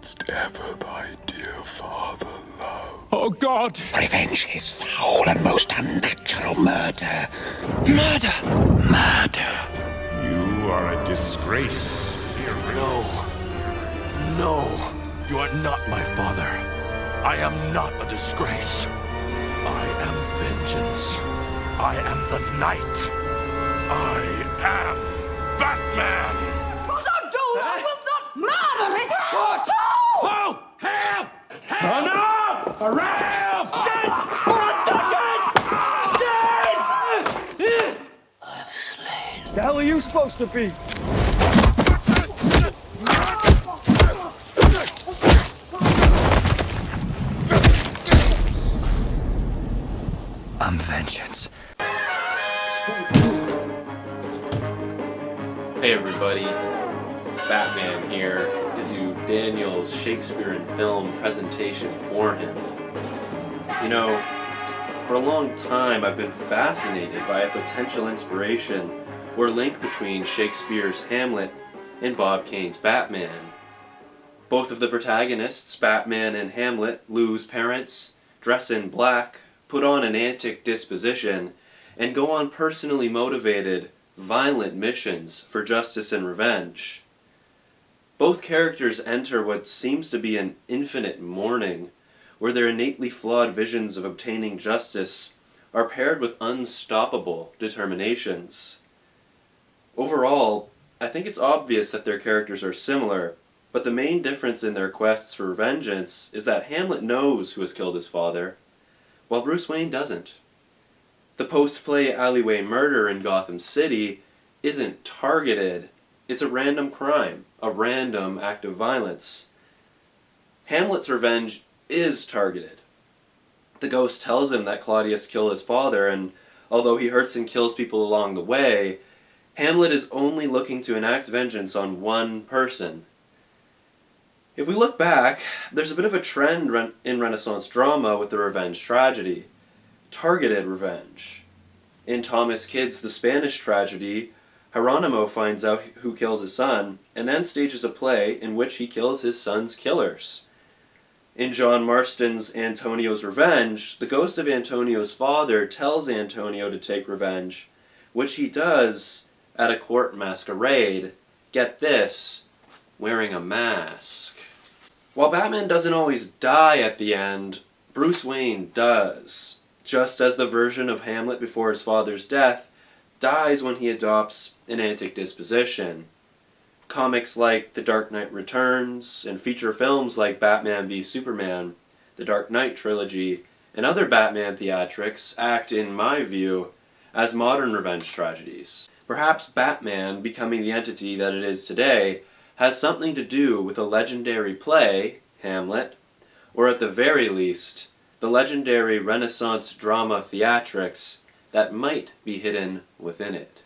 didst ever thy dear father love. Oh God! Revenge his foul and most unnatural murder. Murder! Murder. You are a disgrace. No. No. You are not my father. I am not a disgrace. I am vengeance. I am the night. I am Help! Oh no! Dead! For a second! Dead! I'm slain. The hell are you supposed to be? I'm vengeance. Hey everybody, Batman here to do Daniel's Shakespeare in film presentation for him. You know, for a long time I've been fascinated by a potential inspiration or link between Shakespeare's Hamlet and Bob Kane's Batman. Both of the protagonists, Batman and Hamlet, lose parents, dress in black, put on an antic disposition, and go on personally motivated, violent missions for justice and revenge. Both characters enter what seems to be an infinite mourning, where their innately flawed visions of obtaining justice are paired with unstoppable determinations. Overall, I think it's obvious that their characters are similar, but the main difference in their quests for vengeance is that Hamlet knows who has killed his father, while Bruce Wayne doesn't. The post-play alleyway murder in Gotham City isn't targeted, it's a random crime, a random act of violence. Hamlet's revenge is targeted. The ghost tells him that Claudius killed his father, and although he hurts and kills people along the way, Hamlet is only looking to enact vengeance on one person. If we look back, there's a bit of a trend in Renaissance drama with the revenge tragedy. Targeted revenge. In Thomas Kyd's The Spanish Tragedy, Hieronymo finds out who killed his son, and then stages a play in which he kills his son's killers. In John Marston's Antonio's Revenge, the ghost of Antonio's father tells Antonio to take revenge, which he does at a court masquerade. Get this, wearing a mask. While Batman doesn't always die at the end, Bruce Wayne does. Just as the version of Hamlet before his father's death dies when he adopts an antic disposition. Comics like The Dark Knight Returns and feature films like Batman v Superman, The Dark Knight trilogy, and other Batman theatrics act, in my view, as modern revenge tragedies. Perhaps Batman becoming the entity that it is today has something to do with a legendary play, Hamlet, or at the very least, the legendary Renaissance drama theatrics that might be hidden within it.